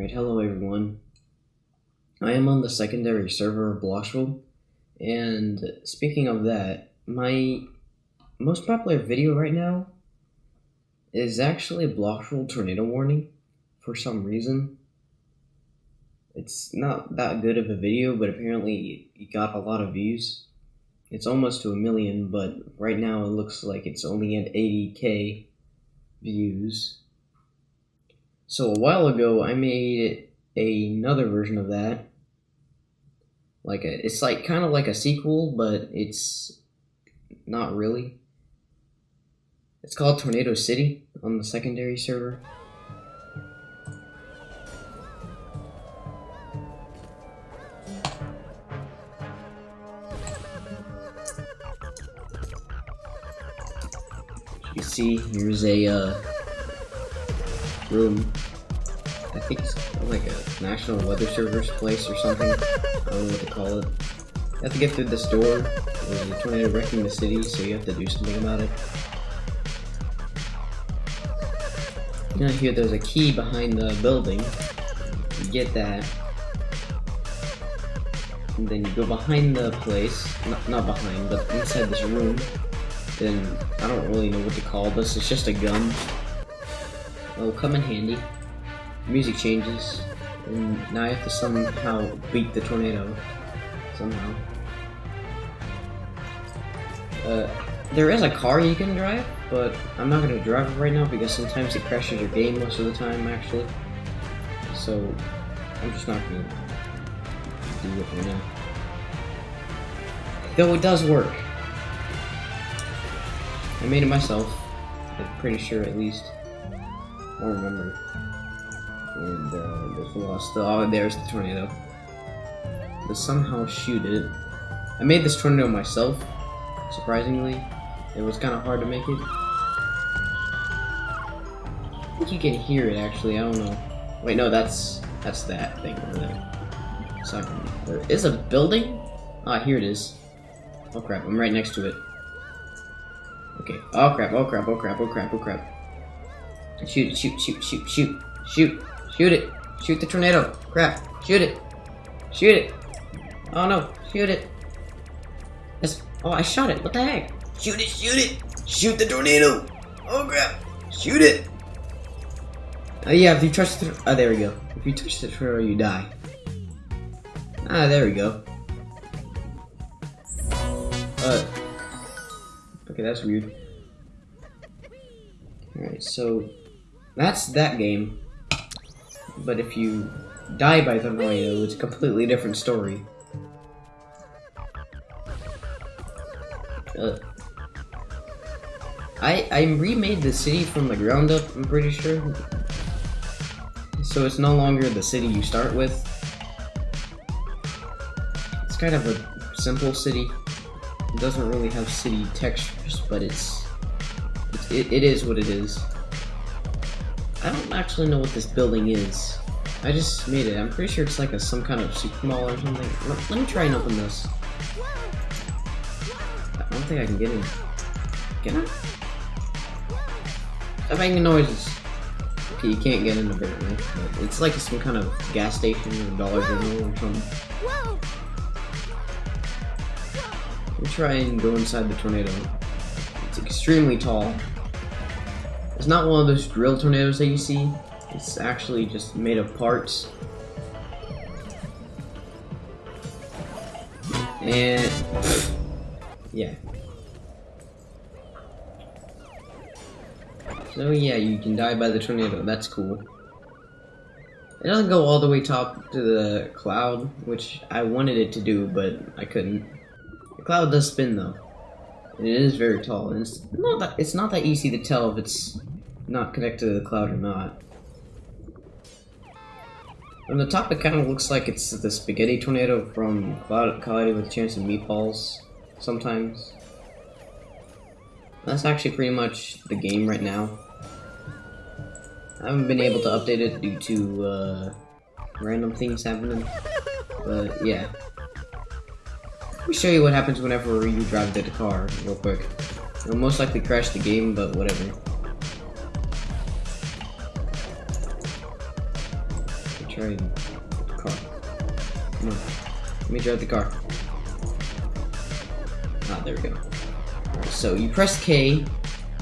Alright, hello everyone. I am on the secondary server of Bloxroll, and speaking of that, my most popular video right now is actually Bloxroll tornado warning for some reason. It's not that good of a video, but apparently it got a lot of views. It's almost to a million, but right now it looks like it's only at 80k views. So a while ago, I made another version of that. Like a, it's like kind of like a sequel, but it's not really. It's called Tornado City on the secondary server. You see, here's a uh, room. I think it's like a National Weather Service place or something. I don't know what to call it. You have to get through this door. There's a tornado wrecking the city, so you have to do something about it. Now here, there's a key behind the building. You get that. And then you go behind the place. Not, not behind, but inside this room. Then, I don't really know what to call this. It's just a gun. It'll come in handy. Music changes. And now I have to somehow beat the tornado. Somehow. Uh, there is a car you can drive, but I'm not going to drive it right now because sometimes it crashes your game most of the time, actually. So, I'm just not going to do it right now. Though it does work. I made it myself. I'm pretty sure, at least. I don't remember. And uh, there's the lost. Oh, there's the tornado. To somehow shoot it. I made this tornado myself, surprisingly. It was kind of hard to make it. I think you can hear it, actually. I don't know. Wait, no, that's that's that thing over there. So there is a building? Ah, here it is. Oh crap, I'm right next to it. Okay. Oh crap, oh crap, oh crap, oh crap, oh crap. Shoot, shoot, shoot, shoot, shoot, shoot, shoot it. Shoot the tornado. Crap, shoot it. Shoot it. Oh no, shoot it. That's, oh, I shot it. What the heck? Shoot it, shoot it. Shoot the tornado. Oh crap. Shoot it. Oh yeah, if you touch the, oh there we go. If you touch the tornado, you die. Ah, there we go. Uh, okay, that's weird. Alright, so that's that game. But if you die by the tornado, it's a completely different story. Uh, I I remade the city from the ground up. I'm pretty sure. So it's no longer the city you start with. It's kind of a simple city. It doesn't really have city textures, but it's, it's it, it is what it is. I don't actually know what this building is. I just made it. I'm pretty sure it's like a some kind of super mall or something. Let, let me try and open this. I don't think I can get in. Can I? Stop making noises. Okay, you can't get in apparently. But it's like some kind of gas station or Dollar General or something. Let me try and go inside the tornado. It's extremely tall. It's not one of those drill tornadoes that you see. It's actually just made of parts. And yeah. So yeah, you can die by the tornado. That's cool. It doesn't go all the way top to the cloud, which I wanted it to do, but I couldn't. The cloud does spin though. And it is very tall. And it's not that it's not that easy to tell if it's not connected to the cloud or not. From the top, it kind of looks like it's the spaghetti tornado from Cloud Cloudy with Chance of Meatballs. Sometimes. That's actually pretty much the game right now. I haven't been able to update it due to uh, random things happening. But yeah. Let me show you what happens whenever you drive the car real quick. It'll most likely crash the game, but whatever. Try car. Come on. Let me drive the car. Ah, there we go. So you press K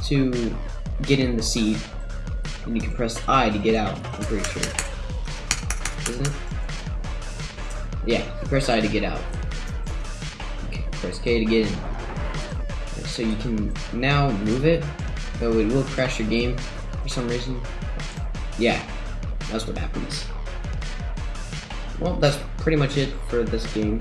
to get in the seat, and you can press I to get out, I'm pretty sure. Isn't it? Yeah, you press I to get out. Okay, press K to get in. So you can now move it, though it will crash your game for some reason. Yeah, that's what happens. Well, that's pretty much it for this game.